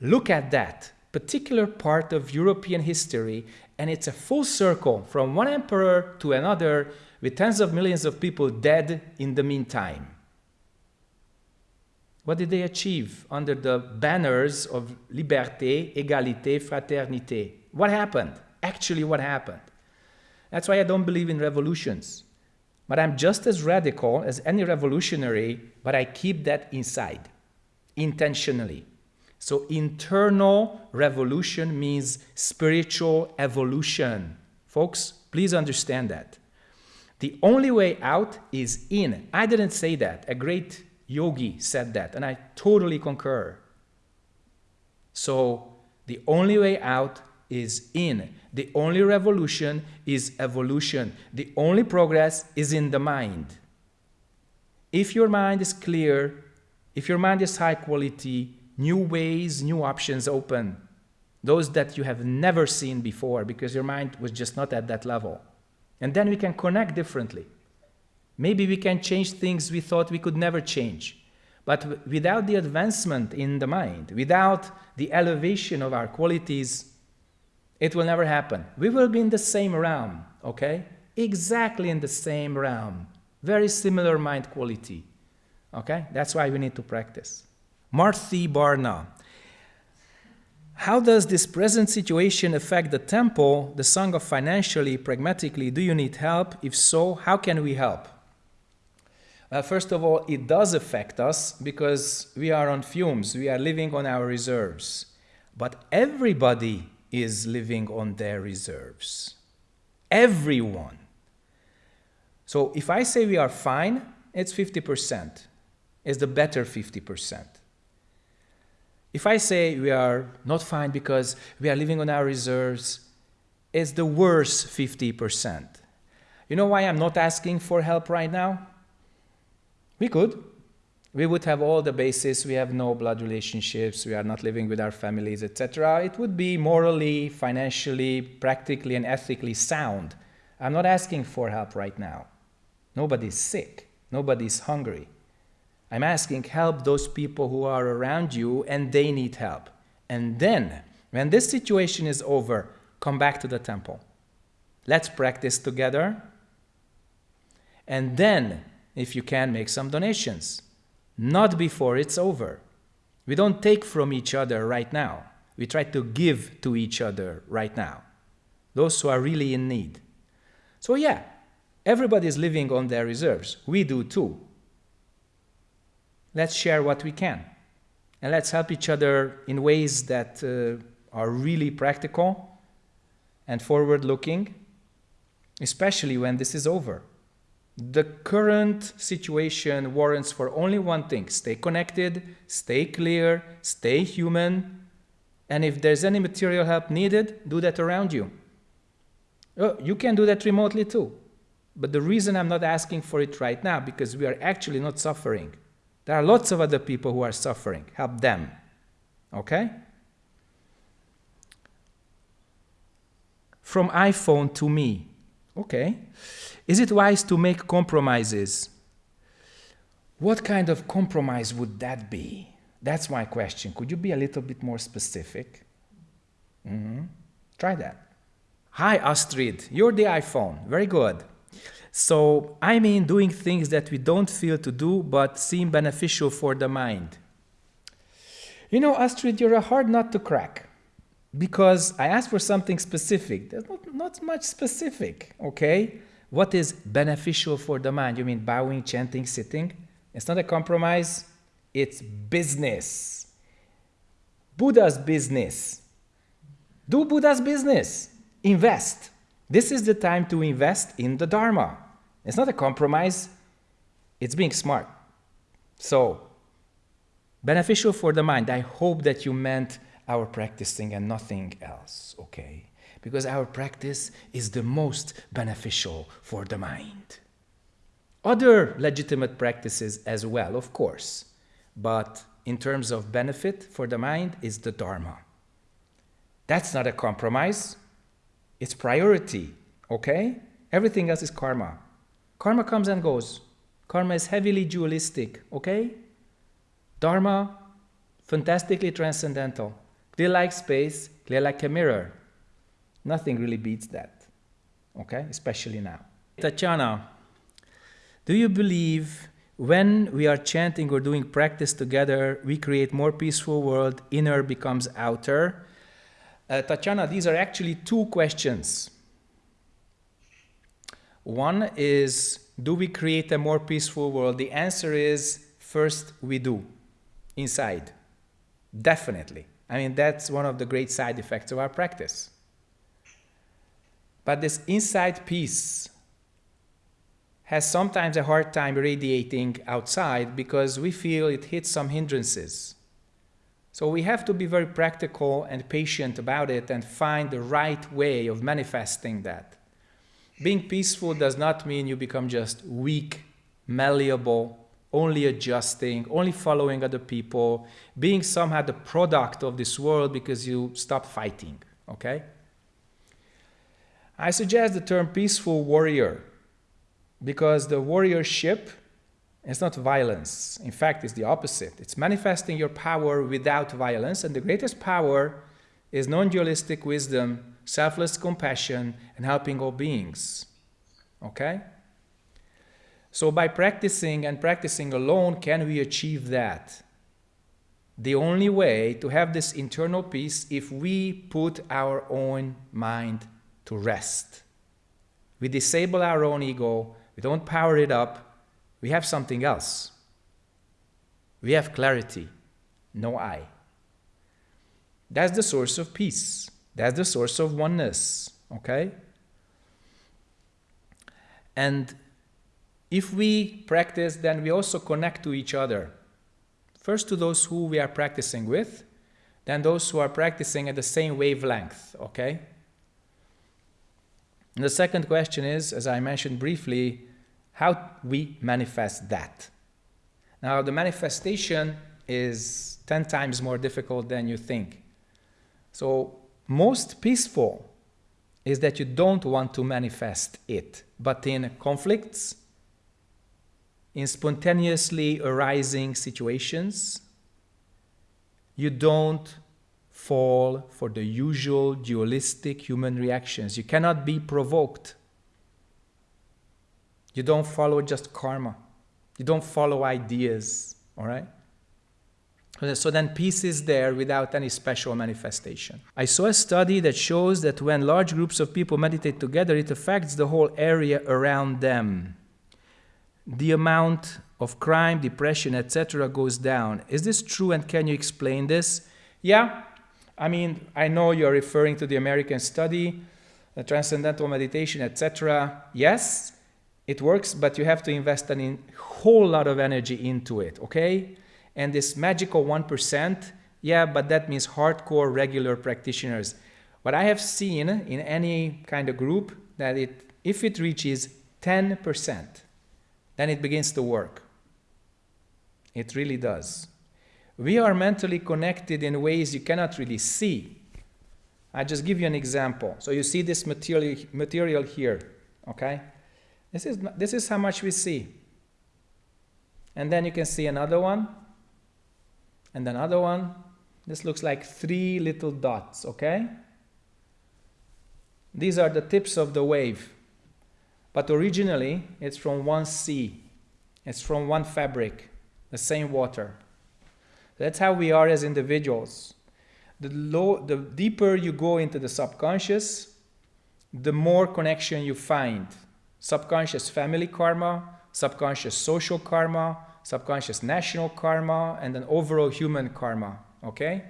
Look at that particular part of European history and it's a full circle from one emperor to another with tens of millions of people dead in the meantime. What did they achieve under the banners of liberté, égalité, fraternité? What happened? Actually, what happened? That's why I don't believe in revolutions. But I'm just as radical as any revolutionary, but I keep that inside, intentionally. So internal revolution means spiritual evolution. Folks, please understand that. The only way out is in. I didn't say that. A great yogi said that, and I totally concur. So the only way out is in. The only revolution is evolution. The only progress is in the mind. If your mind is clear, if your mind is high quality, new ways, new options open. Those that you have never seen before because your mind was just not at that level. And then we can connect differently. Maybe we can change things we thought we could never change. But without the advancement in the mind, without the elevation of our qualities, it will never happen. We will be in the same realm, okay? Exactly in the same realm. Very similar mind quality, okay? That's why we need to practice. Marthi Barna. How does this present situation affect the temple, the Sangha financially, pragmatically? Do you need help? If so, how can we help? Well, first of all, it does affect us because we are on fumes, we are living on our reserves. But everybody is living on their reserves. Everyone. So if I say we are fine, it's 50%. It's the better 50%. If I say we are not fine because we are living on our reserves, it's the worst 50%. You know why I'm not asking for help right now? We could. We would have all the basis, we have no blood relationships, we are not living with our families, etc. It would be morally, financially, practically, and ethically sound. I'm not asking for help right now. Nobody's sick, nobody's hungry. I'm asking help those people who are around you and they need help. And then, when this situation is over, come back to the temple. Let's practice together. And then if you can, make some donations. Not before it's over. We don't take from each other right now. We try to give to each other right now. Those who are really in need. So yeah, everybody is living on their reserves. We do too. Let's share what we can. And let's help each other in ways that uh, are really practical and forward looking, especially when this is over. The current situation warrants for only one thing stay connected, stay clear, stay human, and if there's any material help needed, do that around you. Oh, you can do that remotely too. But the reason I'm not asking for it right now, because we are actually not suffering. There are lots of other people who are suffering. Help them. Okay? From iPhone to me. Okay. Is it wise to make compromises? What kind of compromise would that be? That's my question. Could you be a little bit more specific? Mm-hmm. Try that. Hi, Astrid. You're the iPhone. Very good. So, I mean doing things that we don't feel to do but seem beneficial for the mind. You know, Astrid, you're a hard nut to crack because I asked for something specific. There's not, not much specific, okay? What is beneficial for the mind? You mean bowing, chanting, sitting? It's not a compromise, it's business. Buddha's business. Do Buddha's business. Invest. This is the time to invest in the Dharma. It's not a compromise, it's being smart. So, beneficial for the mind. I hope that you meant our practicing and nothing else, okay? because our practice is the most beneficial for the mind. Other legitimate practices as well, of course, but in terms of benefit for the mind is the Dharma. That's not a compromise, it's priority, okay? Everything else is karma. Karma comes and goes. Karma is heavily dualistic, okay? Dharma, fantastically transcendental. Clear like space, clear like a mirror. Nothing really beats that, okay? Especially now. Tatiana, do you believe when we are chanting or doing practice together, we create more peaceful world, inner becomes outer? Uh, Tatiana, these are actually two questions. One is, do we create a more peaceful world? The answer is, first we do, inside. Definitely. I mean, that's one of the great side effects of our practice. But this inside peace has sometimes a hard time radiating outside because we feel it hits some hindrances. So we have to be very practical and patient about it and find the right way of manifesting that. Being peaceful does not mean you become just weak, malleable, only adjusting, only following other people, being somehow the product of this world because you stop fighting, okay? I suggest the term peaceful warrior because the warriorship is not violence. In fact, it's the opposite. It's manifesting your power without violence, and the greatest power is non-dualistic wisdom, selfless compassion, and helping all beings. Okay? So by practicing and practicing alone, can we achieve that? The only way to have this internal peace if we put our own mind to rest. We disable our own ego, we don't power it up, we have something else. We have clarity, no I. That's the source of peace. That's the source of oneness, okay? And if we practice, then we also connect to each other. First to those who we are practicing with, then those who are practicing at the same wavelength, okay? And the second question is, as I mentioned briefly, how we manifest that. Now, the manifestation is 10 times more difficult than you think. So, most peaceful is that you don't want to manifest it, but in conflicts, in spontaneously arising situations, you don't fall for the usual dualistic human reactions. You cannot be provoked. You don't follow just karma. You don't follow ideas, all right? So then peace is there without any special manifestation. I saw a study that shows that when large groups of people meditate together, it affects the whole area around them the amount of crime, depression, etc. goes down. Is this true and can you explain this? Yeah, I mean, I know you're referring to the American study, the transcendental meditation, etc. Yes, it works, but you have to invest a whole lot of energy into it, okay? And this magical 1%, yeah, but that means hardcore regular practitioners. What I have seen in any kind of group that it, if it reaches 10%, then it begins to work. It really does. We are mentally connected in ways you cannot really see. I just give you an example. So you see this material, material here, okay? This is, this is how much we see. And then you can see another one, and another one. This looks like three little dots, okay? These are the tips of the wave. But originally, it's from one sea. It's from one fabric, the same water. That's how we are as individuals. The, low, the deeper you go into the subconscious, the more connection you find. Subconscious family karma, subconscious social karma, subconscious national karma, and an overall human karma, okay?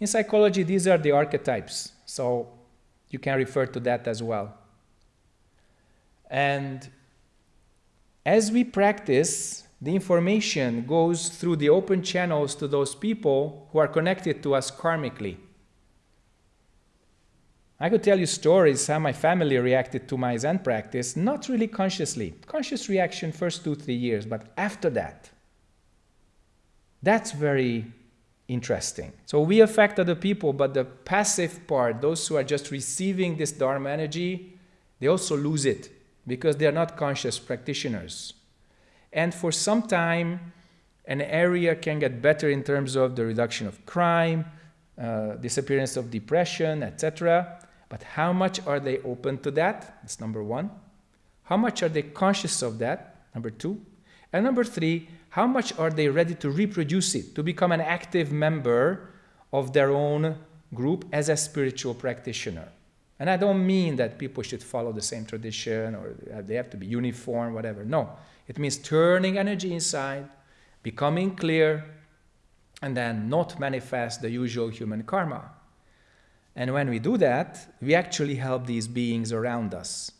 In psychology, these are the archetypes, so you can refer to that as well. And as we practice, the information goes through the open channels to those people who are connected to us karmically. I could tell you stories how my family reacted to my Zen practice, not really consciously. Conscious reaction first two, three years, but after that. That's very interesting. So we affect other people, but the passive part, those who are just receiving this Dharma energy, they also lose it because they are not conscious practitioners. And for some time, an area can get better in terms of the reduction of crime, uh, disappearance of depression, etc. But how much are they open to that? That's number one. How much are they conscious of that? Number two. And number three, how much are they ready to reproduce it, to become an active member of their own group as a spiritual practitioner? And I don't mean that people should follow the same tradition or they have to be uniform, whatever. No, it means turning energy inside, becoming clear, and then not manifest the usual human karma. And when we do that, we actually help these beings around us,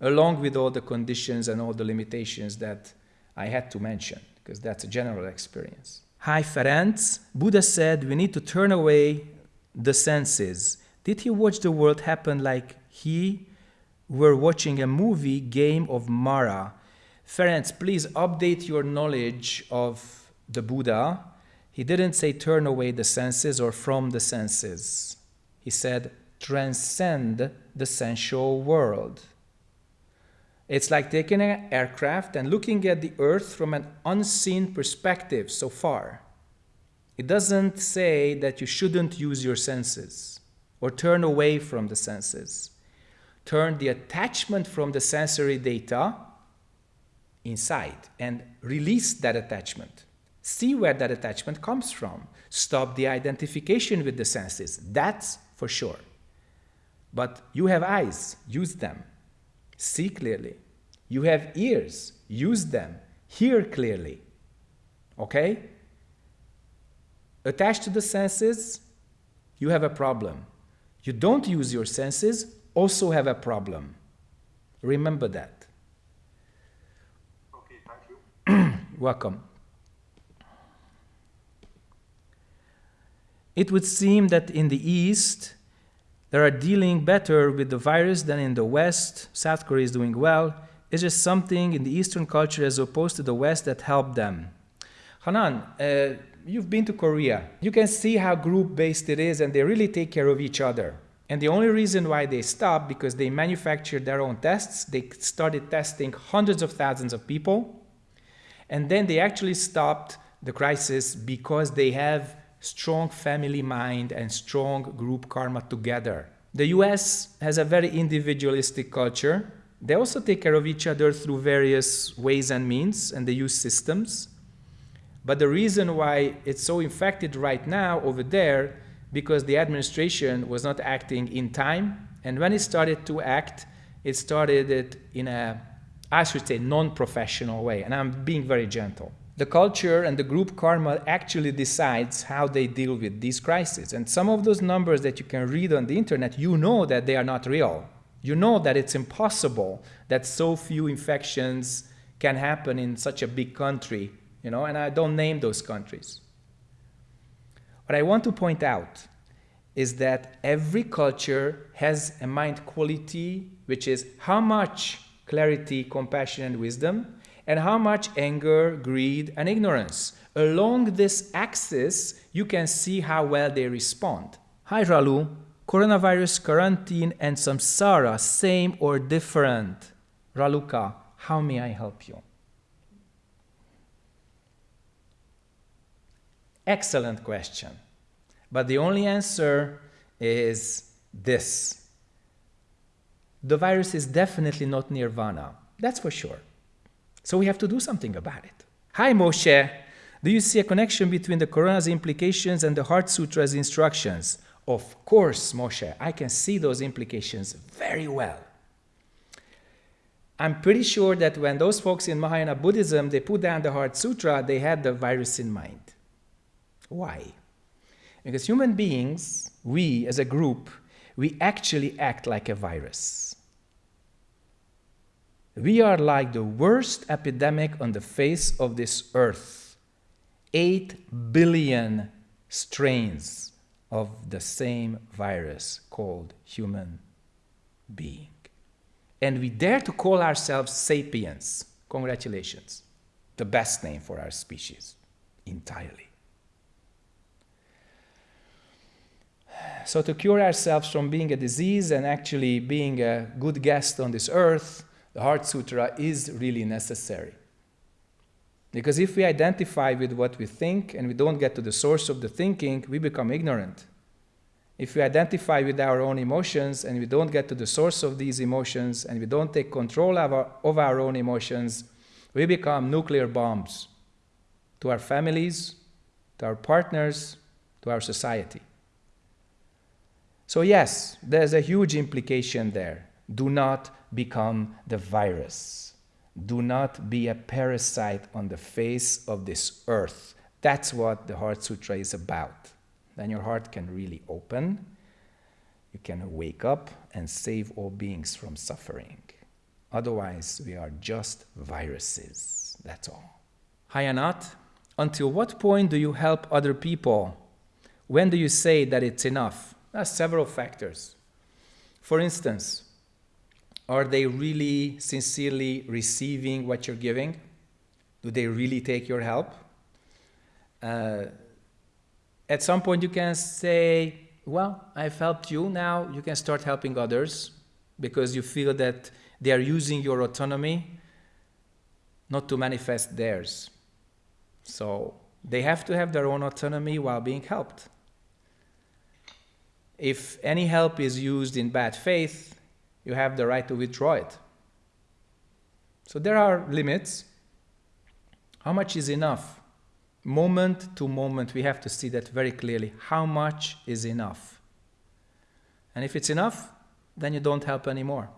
along with all the conditions and all the limitations that I had to mention, because that's a general experience. Hi, Ferenc. Buddha said we need to turn away the senses did he watch the world happen like he were watching a movie game of Mara? Ferenc, please update your knowledge of the Buddha. He didn't say turn away the senses or from the senses. He said transcend the sensual world. It's like taking an aircraft and looking at the earth from an unseen perspective so far. It doesn't say that you shouldn't use your senses or turn away from the senses. Turn the attachment from the sensory data inside and release that attachment. See where that attachment comes from. Stop the identification with the senses. That's for sure. But you have eyes, use them. See clearly. You have ears, use them. Hear clearly. Okay? Attached to the senses, you have a problem. You don't use your senses, also have a problem. Remember that. Okay, thank you. Welcome. It would seem that in the East, they are dealing better with the virus than in the West. South Korea is doing well. It's just something in the Eastern culture as opposed to the West that helped them. Hanan, uh, you've been to Korea. You can see how group-based it is and they really take care of each other. And the only reason why they stopped because they manufactured their own tests. They started testing hundreds of thousands of people. And then they actually stopped the crisis because they have strong family mind and strong group karma together. The US has a very individualistic culture. They also take care of each other through various ways and means, and they use systems. But the reason why it's so infected right now over there, because the administration was not acting in time, and when it started to act, it started it in a, I should say, non-professional way, and I'm being very gentle the culture and the group karma actually decides how they deal with these crises. And some of those numbers that you can read on the internet, you know that they are not real. You know that it's impossible that so few infections can happen in such a big country, you know, and I don't name those countries. What I want to point out is that every culture has a mind quality, which is how much clarity, compassion, and wisdom, and how much anger, greed, and ignorance. Along this axis, you can see how well they respond. Hi, Ralu. Coronavirus, quarantine, and samsara, same or different? Raluka, how may I help you? Excellent question. But the only answer is this. The virus is definitely not nirvana. That's for sure. So we have to do something about it. Hi, Moshe. Do you see a connection between the Corona's implications and the Heart Sutra's instructions? Of course, Moshe, I can see those implications very well. I'm pretty sure that when those folks in Mahayana Buddhism, they put down the Heart Sutra, they had the virus in mind. Why? Because human beings, we as a group, we actually act like a virus. We are like the worst epidemic on the face of this earth. 8 billion strains of the same virus called human being. And we dare to call ourselves sapiens. Congratulations. The best name for our species entirely. So to cure ourselves from being a disease and actually being a good guest on this earth, the Heart Sutra is really necessary. Because if we identify with what we think and we don't get to the source of the thinking, we become ignorant. If we identify with our own emotions and we don't get to the source of these emotions and we don't take control of our, of our own emotions, we become nuclear bombs to our families, to our partners, to our society. So yes, there's a huge implication there. Do not become the virus. Do not be a parasite on the face of this earth. That's what the Heart Sutra is about. Then your heart can really open. You can wake up and save all beings from suffering. Otherwise, we are just viruses. That's all. Hayanat, until what point do you help other people? When do you say that it's enough? There are several factors. For instance, Are they really sincerely receiving what you're giving? Do they really take your help? Uh, at some point, you can say, Well, I've helped you. Now you can start helping others because you feel that they are using your autonomy not to manifest theirs. So they have to have their own autonomy while being helped. If any help is used in bad faith, you have the right to withdraw it. So there are limits. How much is enough? Moment to moment, we have to see that very clearly. How much is enough? And if it's enough, then you don't help anymore.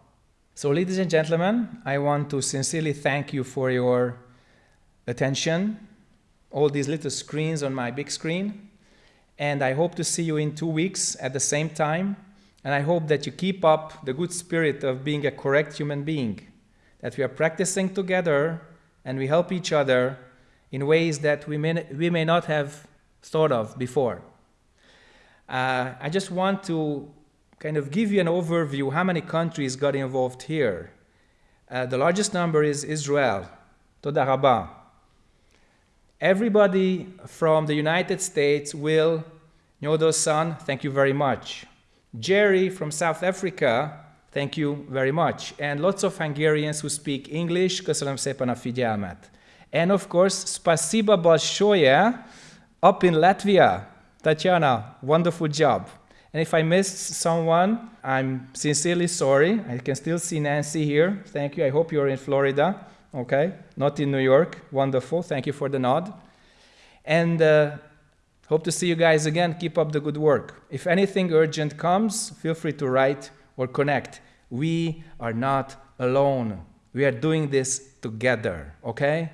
So, ladies and gentlemen, I want to sincerely thank you for your attention, all these little screens on my big screen. And I hope to see you in two weeks at the same time. And I hope that you keep up the good spirit of being a correct human being, that we are practicing together and we help each other in ways that we may, we may not have thought of before. Uh, I just want to kind of give you an overview how many countries got involved here. Uh, the largest number is Israel, Toda Rabah. Everybody from the United States will, Nyodo-san, thank you very much. Jerry from South Africa, thank you very much. And lots of Hungarians who speak English, köszönöm szépen a figyelmet. And of course, spasiba balshoye up in Latvia. Tatiana, wonderful job. And if I missed someone, I'm sincerely sorry. I can still see Nancy here. Thank you. I hope you're in Florida. Okay, not in New York. Wonderful. Thank you for the nod. And uh, hope to see you guys again. Keep up the good work. If anything urgent comes, feel free to write or connect. We are not alone. We are doing this together. Okay?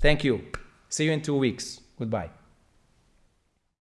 Thank you. See you in two weeks. Goodbye.